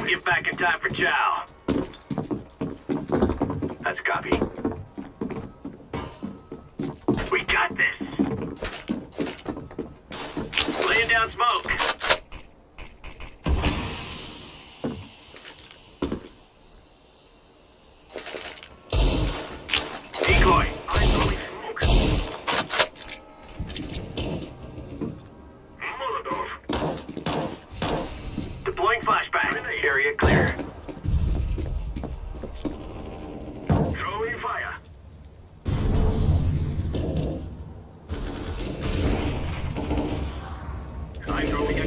get back in time for chow. That's a copy. We got this! Laying down smoke. Clear. Throwing fire. I'm throwing a